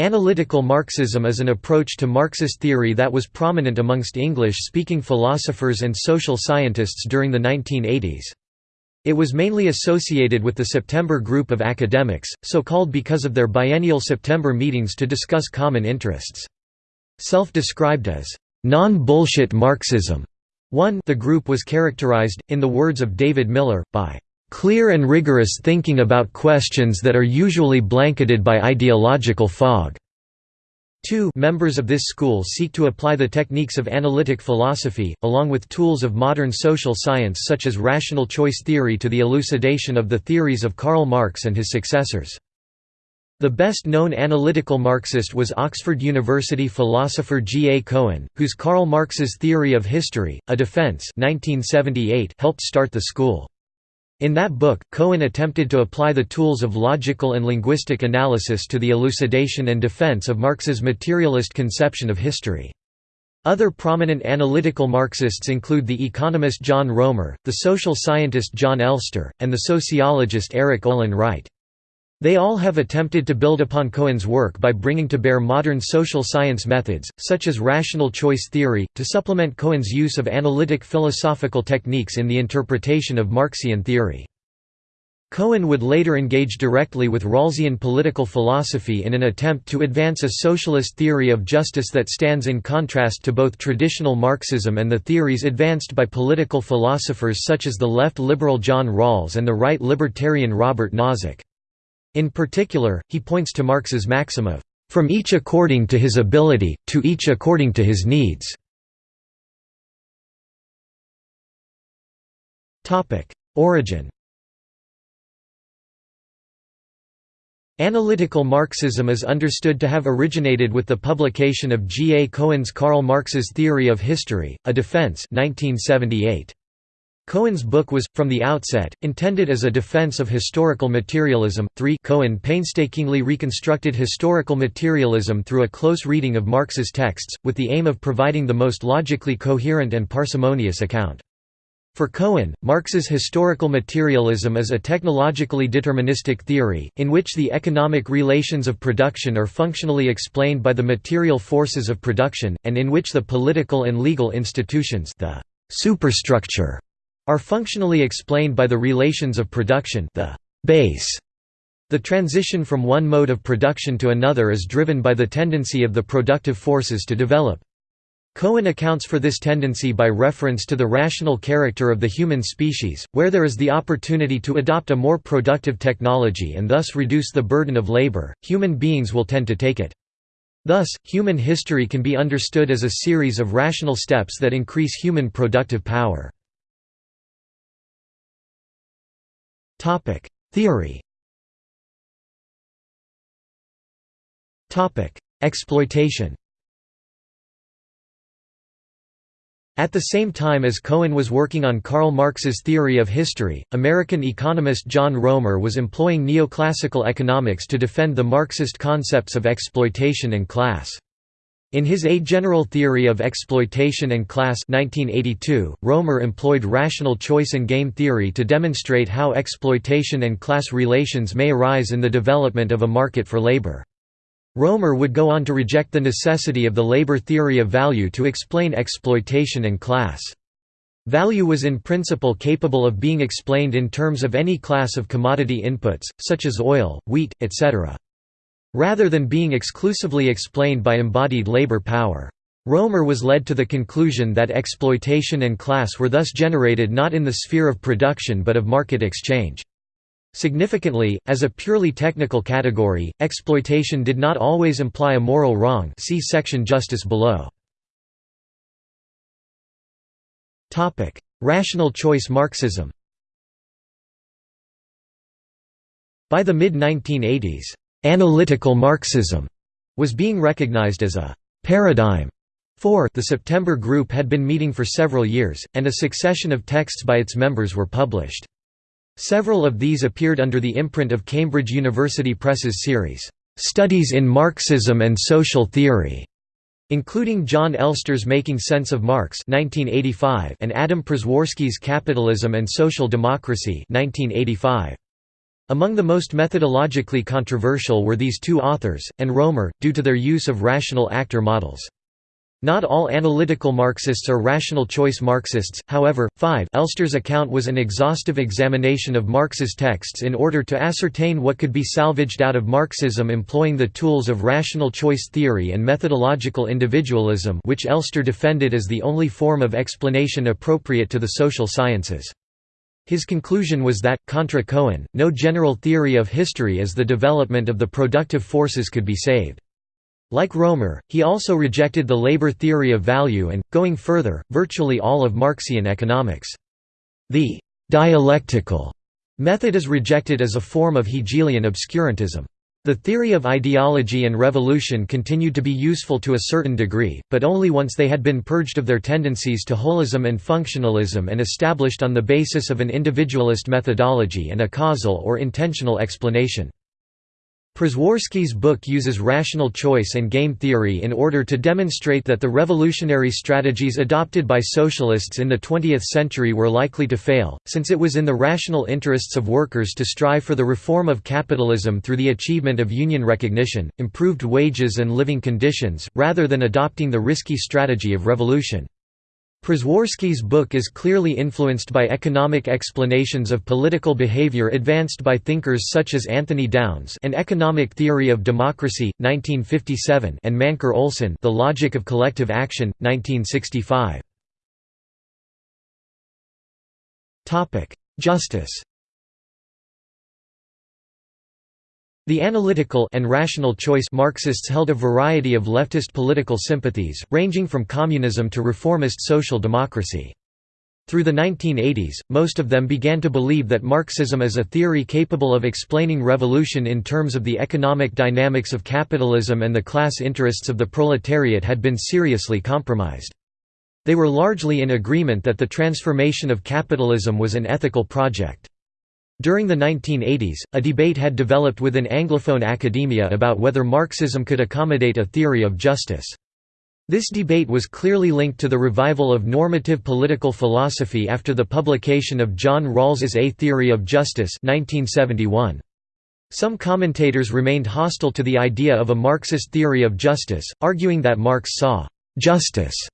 Analytical Marxism is an approach to Marxist theory that was prominent amongst English-speaking philosophers and social scientists during the 1980s. It was mainly associated with the September Group of Academics, so called because of their biennial September meetings to discuss common interests. Self-described as, "...non-bullshit Marxism", one the group was characterized, in the words of David Miller, by clear and rigorous thinking about questions that are usually blanketed by ideological fog. 2 Members of this school seek to apply the techniques of analytic philosophy, along with tools of modern social science such as rational choice theory to the elucidation of the theories of Karl Marx and his successors. The best-known analytical Marxist was Oxford University philosopher G. A. Cohen, whose Karl Marx's Theory of History, A Defense 1978 helped start the school. In that book, Cohen attempted to apply the tools of logical and linguistic analysis to the elucidation and defense of Marx's materialist conception of history. Other prominent analytical Marxists include the economist John Roemer, the social scientist Jon Elster, and the sociologist Erik Olin Wright. They all have attempted to build upon Cohen's work by bringing to bear modern social science methods, such as rational choice theory, to supplement Cohen's use of analytic philosophical techniques in the interpretation of Marxian theory. Cohen would later engage directly with Rawlsian political philosophy in an attempt to advance a socialist theory of justice that stands in contrast to both traditional Marxism and the theories advanced by political philosophers such as the left liberal John Rawls and the right libertarian Robert Nozick. In particular, he points to Marx's maxim of, "...from each according to his ability, to each according to his needs." Origin Analytical Marxism is understood to have originated with the publication of G. A. Cohen's Karl Marx's Theory of History, A Defense 1978. Cohen's book was, from the outset, intended as a defense of historical materialism. 3 Cohen painstakingly reconstructed historical materialism through a close reading of Marx's texts, with the aim of providing the most logically coherent and parsimonious account. For Cohen, Marx's historical materialism is a technologically deterministic theory, in which the economic relations of production are functionally explained by the material forces of production, and in which the political and legal institutions the superstructure are functionally explained by the relations of production the base. The transition from one mode of production to another is driven by the tendency of the productive forces to develop. Cohen accounts for this tendency by reference to the rational character of the human species, where there is the opportunity to adopt a more productive technology and thus reduce the burden of labor, human beings will tend to take it. Thus, human history can be understood as a series of rational steps that increase human productive power. Topic: Theory. Topic: Exploitation. At the same time as Cohen was working on Karl Marx's theory of history, American economist John Roemer was employing neoclassical economics to defend the Marxist concepts of exploitation and class. In his A General Theory of Exploitation and Class 1982, Roemer employed rational choice and game theory to demonstrate how exploitation and class relations may arise in the development of a market for labor. Roemer would go on to reject the necessity of the labor theory of value to explain exploitation and class. Value was in principle capable of being explained in terms of any class of commodity inputs, such as oil, wheat, etc rather than being exclusively explained by embodied labor power. Roemer was led to the conclusion that exploitation and class were thus generated not in the sphere of production but of market exchange. Significantly, as a purely technical category, exploitation did not always imply a moral wrong see section justice below. Rational choice Marxism By the mid-1980s, Analytical Marxism was being recognized as a paradigm for the September Group had been meeting for several years, and a succession of texts by its members were published. Several of these appeared under the imprint of Cambridge University Press's series, "'Studies in Marxism and Social Theory' including Jon Elster's Making Sense of Marx 1985 and Adam Przeworski's Capitalism and Social Democracy 1985. Among the most methodologically controversial were these two authors, and Roemer, due to their use of rational actor models. Not all analytical Marxists are rational choice Marxists, however. 5 Elster's account was an exhaustive examination of Marx's texts in order to ascertain what could be salvaged out of Marxism employing the tools of rational choice theory and methodological individualism which Elster defended as the only form of explanation appropriate to the social sciences. His conclusion was that, contra Cohen, no general theory of history as the development of the productive forces could be saved. Like Roemer, he also rejected the labor theory of value and, going further, virtually all of Marxian economics. The «dialectical» method is rejected as a form of Hegelian obscurantism. The theory of ideology and revolution continued to be useful to a certain degree, but only once they had been purged of their tendencies to holism and functionalism and established on the basis of an individualist methodology and a causal or intentional explanation. Przeworski's book uses rational choice and game theory in order to demonstrate that the revolutionary strategies adopted by socialists in the 20th century were likely to fail, since it was in the rational interests of workers to strive for the reform of capitalism through the achievement of union recognition, improved wages and living conditions, rather than adopting the risky strategy of revolution. Przeworski's book is clearly influenced by economic explanations of political behavior advanced by thinkers such as Anthony Downs and Economic Theory of Democracy, 1957 and Mancur Olson The Logic of Collective Action, 1965. Justice The analytical and rational choice Marxists held a variety of leftist political sympathies, ranging from communism to reformist social democracy. Through the 1980s, most of them began to believe that Marxism as a theory capable of explaining revolution in terms of the economic dynamics of capitalism and the class interests of the proletariat had been seriously compromised. They were largely in agreement that the transformation of capitalism was an ethical project. During the 1980s, a debate had developed within Anglophone academia about whether Marxism could accommodate a theory of justice. This debate was clearly linked to the revival of normative political philosophy after the publication of John Rawls's A Theory of Justice 1971. Some commentators remained hostile to the idea of a Marxist theory of justice, arguing that Marx saw «justice»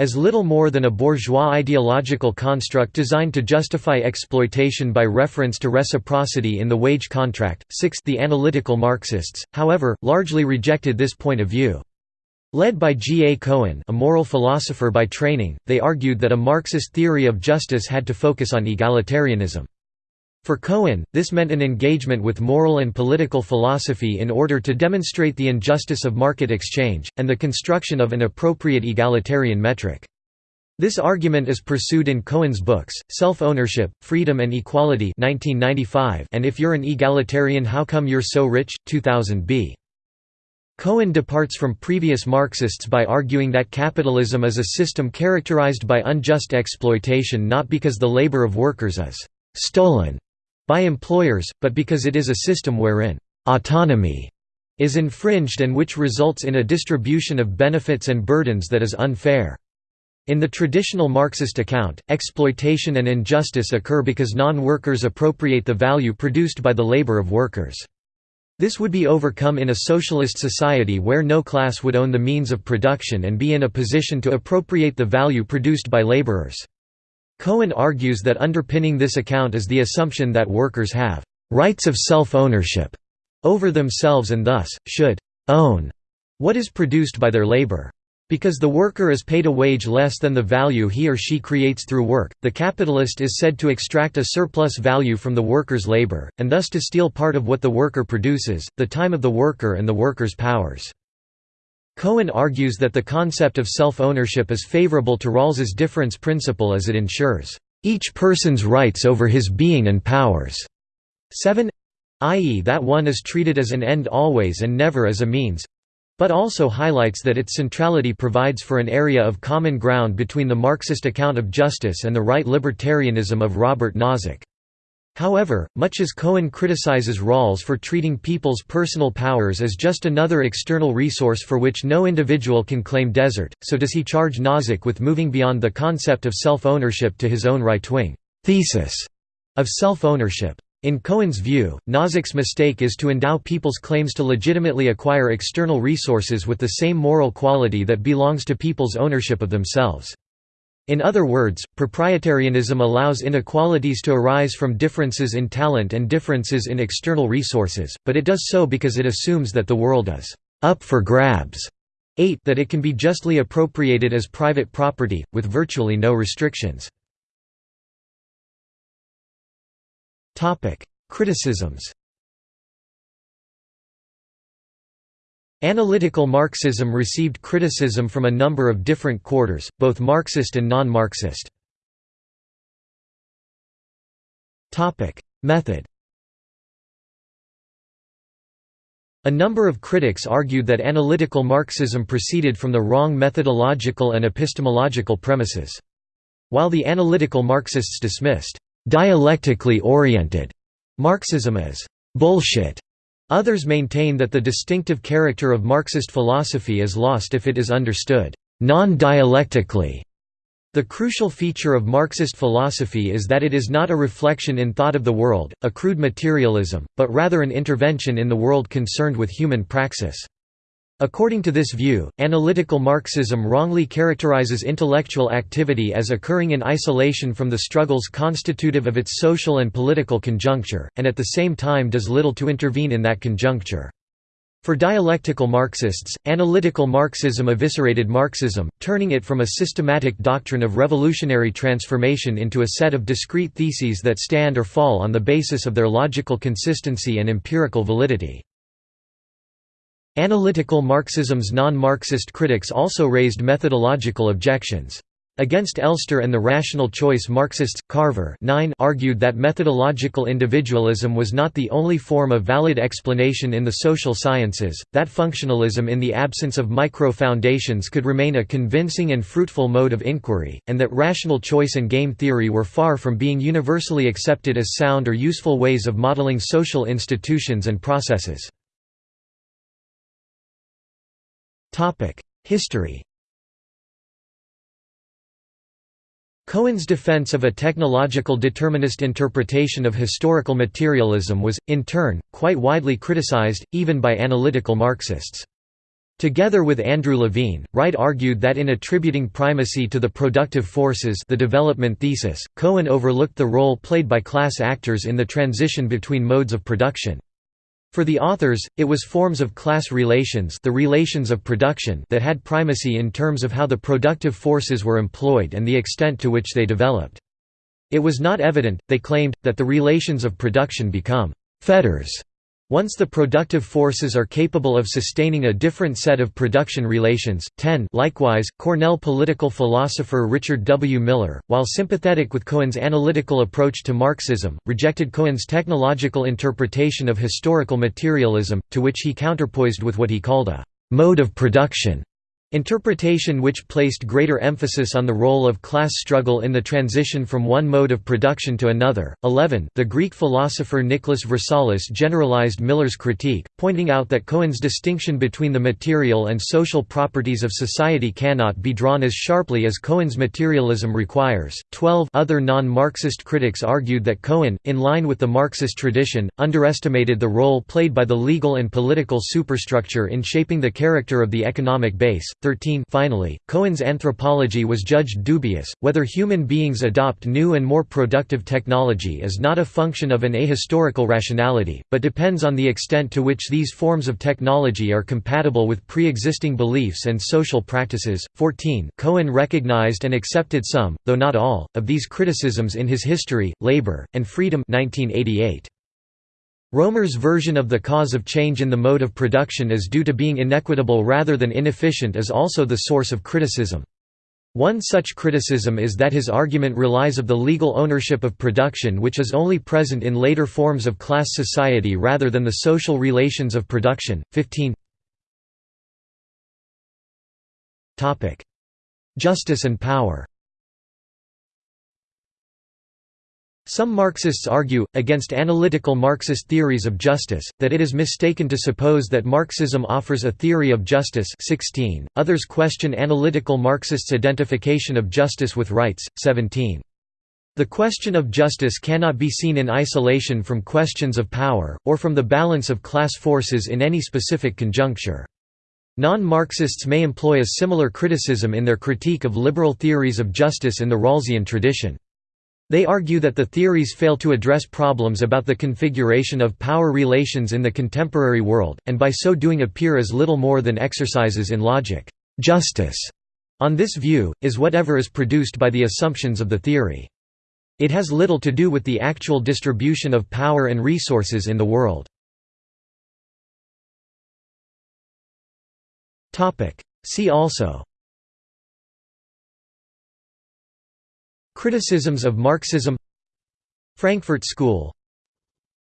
as little more than a bourgeois ideological construct designed to justify exploitation by reference to reciprocity in the wage contract. Sixth, the analytical Marxists, however, largely rejected this point of view. Led by G. A. Cohen a moral philosopher by training, they argued that a Marxist theory of justice had to focus on egalitarianism. For Cohen, this meant an engagement with moral and political philosophy in order to demonstrate the injustice of market exchange, and the construction of an appropriate egalitarian metric. This argument is pursued in Cohen's books, Self-Ownership, Freedom and Equality 1995 and If You're an Egalitarian How Come You're So Rich? 2000b. Cohen departs from previous Marxists by arguing that capitalism is a system characterized by unjust exploitation not because the labor of workers is «stolen» by employers, but because it is a system wherein «autonomy» is infringed and which results in a distribution of benefits and burdens that is unfair. In the traditional Marxist account, exploitation and injustice occur because non-workers appropriate the value produced by the labor of workers. This would be overcome in a socialist society where no class would own the means of production and be in a position to appropriate the value produced by laborers. Cohen argues that underpinning this account is the assumption that workers have «rights of self-ownership» over themselves and thus, should «own» what is produced by their labor. Because the worker is paid a wage less than the value he or she creates through work, the capitalist is said to extract a surplus value from the worker's labor, and thus to steal part of what the worker produces, the time of the worker and the worker's powers. Cohen argues that the concept of self-ownership is favorable to Rawls's difference principle as it ensures, "...each person's rights over his being and powers." 7 i.e. that one is treated as an end always and never as a means but also highlights that its centrality provides for an area of common ground between the Marxist account of justice and the right libertarianism of Robert Nozick. However, much as Cohen criticizes Rawls for treating people's personal powers as just another external resource for which no individual can claim desert, so does he charge Nozick with moving beyond the concept of self-ownership to his own right-wing thesis of self-ownership. In Cohen's view, Nozick's mistake is to endow people's claims to legitimately acquire external resources with the same moral quality that belongs to people's ownership of themselves. In other words, proprietarianism allows inequalities to arise from differences in talent and differences in external resources, but it does so because it assumes that the world is up for grabs. 8 that it can be justly appropriated as private property, with virtually no restrictions. Criticisms Analytical Marxism received criticism from a number of different quarters, both Marxist and non-Marxist. Method A number of critics argued that analytical Marxism proceeded from the wrong methodological and epistemological premises. While the analytical Marxists dismissed dialectically oriented Marxism as bullshit. Others maintain that the distinctive character of Marxist philosophy is lost if it is understood non-dialectically. The crucial feature of Marxist philosophy is that it is not a reflection in thought of the world, a crude materialism, but rather an intervention in the world concerned with human praxis. According to this view, analytical Marxism wrongly characterizes intellectual activity as occurring in isolation from the struggles constitutive of its social and political conjuncture, and at the same time does little to intervene in that conjuncture. For dialectical Marxists, analytical Marxism eviscerated Marxism, turning it from a systematic doctrine of revolutionary transformation into a set of discrete theses that stand or fall on the basis of their logical consistency and empirical validity. Analytical Marxism's non-Marxist critics also raised methodological objections. Against Elster and the rational choice Marxists, Carver 9 argued that methodological individualism was not the only form of valid explanation in the social sciences, that functionalism in the absence of micro-foundations could remain a convincing and fruitful mode of inquiry, and that rational choice and game theory were far from being universally accepted as sound or useful ways of modeling social institutions and processes. History Cohen's defense of a technological determinist interpretation of historical materialism was, in turn, quite widely criticized, even by analytical Marxists. Together with Andrew Levine, Wright argued that in attributing primacy to the productive forces the development thesis, Cohen overlooked the role played by class actors in the transition between modes of production. For the authors, it was forms of class relations the relations of production that had primacy in terms of how the productive forces were employed and the extent to which they developed. It was not evident, they claimed, that the relations of production become «fetters» Once the productive forces are capable of sustaining a different set of production relations. 10 Likewise, Cornell political philosopher Richard W. Miller, while sympathetic with Cohen's analytical approach to Marxism, rejected Cohen's technological interpretation of historical materialism, to which he counterpoised with what he called a mode of production Interpretation which placed greater emphasis on the role of class struggle in the transition from one mode of production to another. 11 The Greek philosopher Nicholas Vrousalis generalized Miller's critique, pointing out that Cohen's distinction between the material and social properties of society cannot be drawn as sharply as Cohen's materialism requires. 12 Other non-Marxist critics argued that Cohen, in line with the Marxist tradition, underestimated the role played by the legal and political superstructure in shaping the character of the economic base. 13 Finally, Cohen's anthropology was judged dubious, whether human beings adopt new and more productive technology is not a function of an ahistorical rationality, but depends on the extent to which these forms of technology are compatible with pre-existing beliefs and social practices. 14 Cohen recognized and accepted some, though not all, of these criticisms in his History, Labor, and Freedom 1988. Roemer's version of the cause of change in the mode of production is due to being inequitable rather than inefficient is also the source of criticism. One such criticism is that his argument relies of the legal ownership of production which is only present in later forms of class society rather than the social relations of production. 15 Justice and power Some Marxists argue, against analytical Marxist theories of justice, that it is mistaken to suppose that Marxism offers a theory of justice 16. others question analytical Marxists' identification of justice with rights, 17. The question of justice cannot be seen in isolation from questions of power, or from the balance of class forces in any specific conjuncture. Non-Marxists may employ a similar criticism in their critique of liberal theories of justice in the Rawlsian tradition. They argue that the theories fail to address problems about the configuration of power relations in the contemporary world, and by so doing appear as little more than exercises in logic. Justice, on this view, is whatever is produced by the assumptions of the theory. It has little to do with the actual distribution of power and resources in the world. See also Criticisms of Marxism Frankfurt School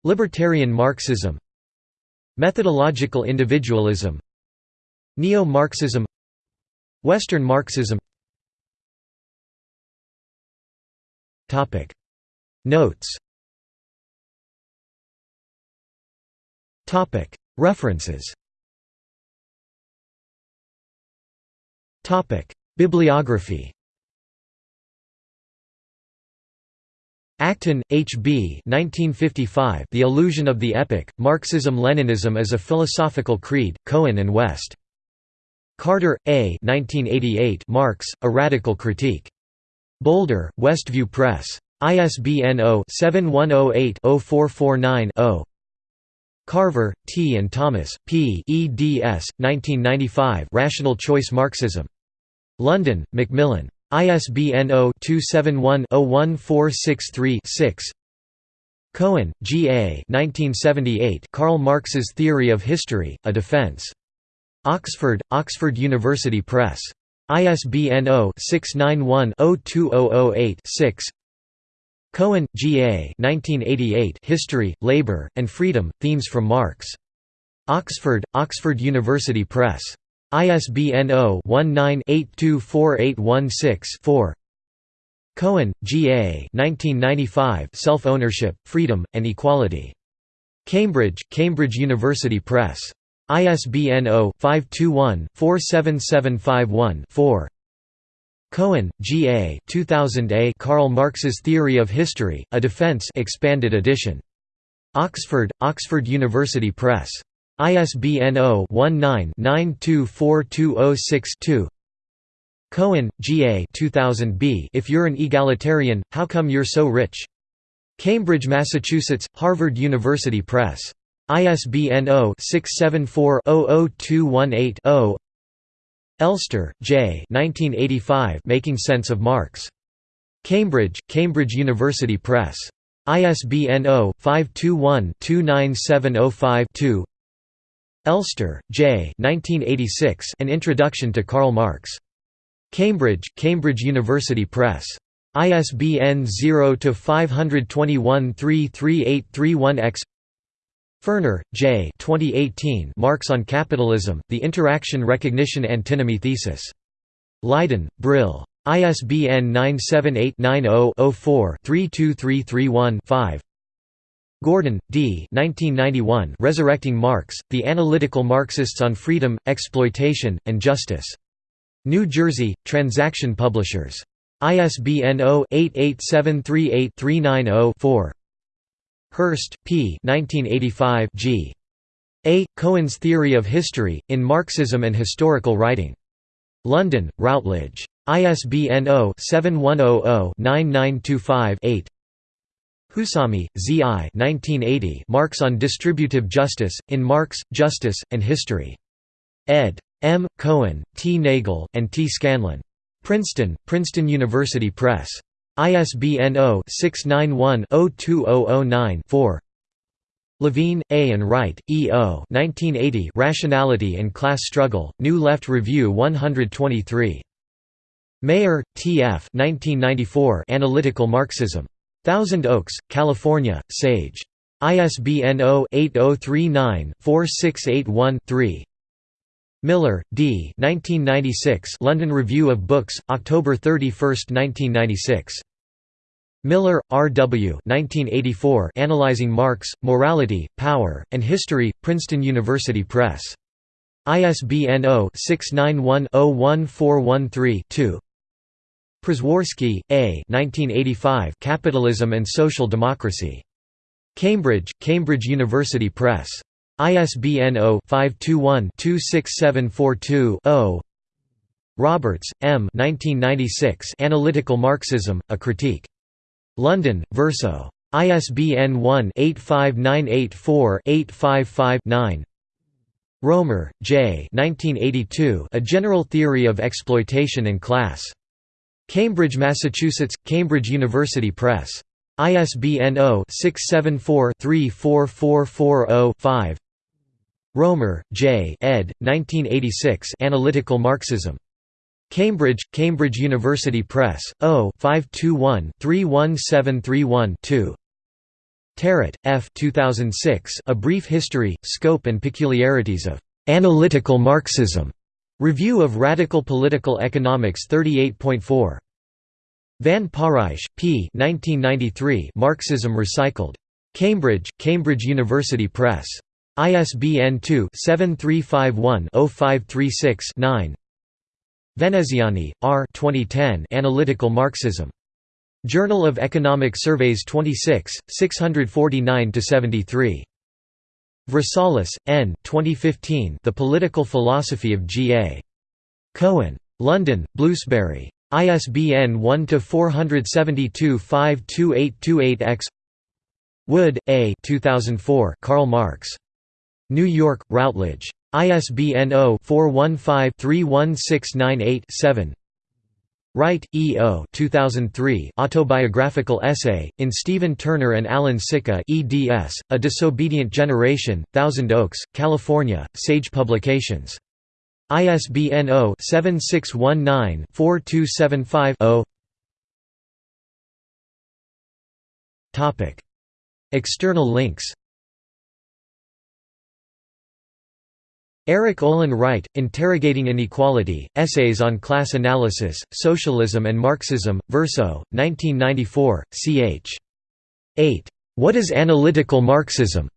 Libertarian Marxism Methodological individualism Neo-Marxism Western Marxism Notes References Bibliography Acton, H. B. 1955, the Illusion of the Epoch, Marxism-Leninism as a Philosophical Creed, Cohen and West. Carter, A. 1988, Marx, A Radical Critique. Boulder, Westview Press. ISBN 0-7108-0449-0. Carver, T. and Thomas, P. eds. 1995 Rational Choice Marxism. London, Macmillan. ISBN 0-271-01463-6 Cohen, G. A. 1978 Karl Marx's Theory of History, A Defense. Oxford, Oxford University Press. ISBN 0-691-02008-6 Cohen, G. A. 1988 History, Labour, and Freedom, Themes from Marx. Oxford, Oxford University Press. ISBN 0-19-824816-4 Cohen, G. A. 1995 Self-Ownership, Freedom, and Equality. Cambridge, Cambridge University Press. ISBN 0-521-47751-4 Cohen, G. A. 2000 A. Karl Marx's Theory of History, A Defense expanded edition. Oxford, Oxford University Press. ISBN 0-19-924206-2 Cohen, G. A. 2000 B. If You're an Egalitarian, How Come You're So Rich? Cambridge, Massachusetts, Harvard University Press. ISBN 0-674-00218-0 Elster, J. 1985 Making Sense of Marx. Cambridge, Cambridge University Press. ISBN 0-521-29705-2 Elster, J. 1986 An Introduction to Karl Marx. Cambridge, Cambridge University Press. ISBN 0-521-33831-X Furner, J. 2018 Marx on Capitalism, The Interaction Recognition Antinomy Thesis. Leiden, Brill. ISBN 978-90-04-32331-5 Gordon, D. 1991 Resurrecting Marx, The Analytical Marxists on Freedom, Exploitation, and Justice. New Jersey, Transaction Publishers. ISBN 0-88738-390-4 Hirst, P. 1985 G. A. Cohen's Theory of History, in Marxism and Historical Writing. London, Routledge. ISBN 0-7100-9925-8 Husami, Z. I. 1980 Marx on Distributive Justice, in Marx, Justice, and History. ed. M. Cohen, T. Nagel, and T. Scanlon. Princeton, Princeton University Press. ISBN 0-691-02009-4 Levine, A. and Wright, E. O. 1980 Rationality and Class Struggle, New Left Review 123. Mayer, T. F. 1994 Analytical Marxism. Thousand Oaks, California, Sage. ISBN 0-8039-4681-3 Miller, D. 1996 London Review of Books, October 31, 1996. Miller, R. W. 1984 Analyzing Marx, Morality, Power, and History, Princeton University Press. ISBN 0-691-01413-2 Przeworski, A. 1985 Capitalism and Social Democracy. Cambridge, Cambridge University Press. ISBN 0-521-26742-0 Roberts, M. 1996 Analytical Marxism, A Critique. London, Verso. ISBN 1-85984-855-9 Roemer, J. 1982 A General Theory of Exploitation and Class. Cambridge, Massachusetts, Cambridge University Press. ISBN 0-674-34440-5 Roemer, J. ed. 1986 Analytical Marxism. Cambridge, Cambridge University Press, 0-521-31731-2 Tarrit, F. 2006 A Brief History, Scope and Peculiarities of "'Analytical Marxism' Review of Radical Political Economics 38.4. Van Parijs, P. 1993 Marxism Recycled. Cambridge, Cambridge University Press. ISBN 2-7351-0536-9 Veneziani, R. 2010 Analytical Marxism. Journal of Economic Surveys 26, 649–73. Vrousalis, N. 2015 The Political Philosophy of G. A. Cohen. London, Bloomsbury. ISBN 1-472-52828-X Wood, A 2004 Karl Marx. New York, Routledge. ISBN 0-415-31698-7 Wright, E. O. 2003 Autobiographical Essay, in Stephen Turner and Alan Sica eds, A Disobedient Generation, Thousand Oaks, California, Sage Publications. ISBN 0-7619-4275-0 External links Erik Olin Wright, Interrogating Inequality, Essays on Class Analysis, Socialism and Marxism, Verso, 1994, ch. 8. What is Analytical Marxism?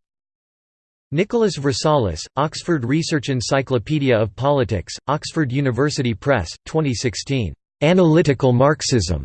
Nicholas Vrousalis, Oxford Research Encyclopedia of Politics, Oxford University Press, 2016. Analytical Marxism.